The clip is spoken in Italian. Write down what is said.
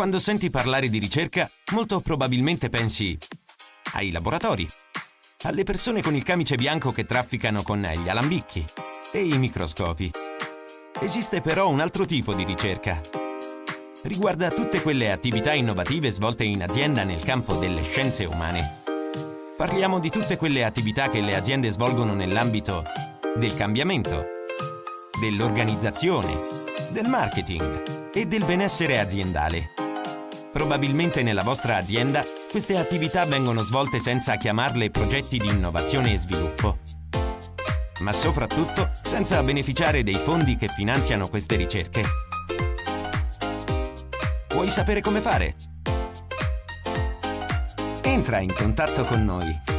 Quando senti parlare di ricerca, molto probabilmente pensi ai laboratori, alle persone con il camice bianco che trafficano con gli alambicchi e i microscopi. Esiste però un altro tipo di ricerca. Riguarda tutte quelle attività innovative svolte in azienda nel campo delle scienze umane. Parliamo di tutte quelle attività che le aziende svolgono nell'ambito del cambiamento, dell'organizzazione, del marketing e del benessere aziendale. Probabilmente nella vostra azienda queste attività vengono svolte senza chiamarle progetti di innovazione e sviluppo, ma soprattutto senza beneficiare dei fondi che finanziano queste ricerche. Vuoi sapere come fare? Entra in contatto con noi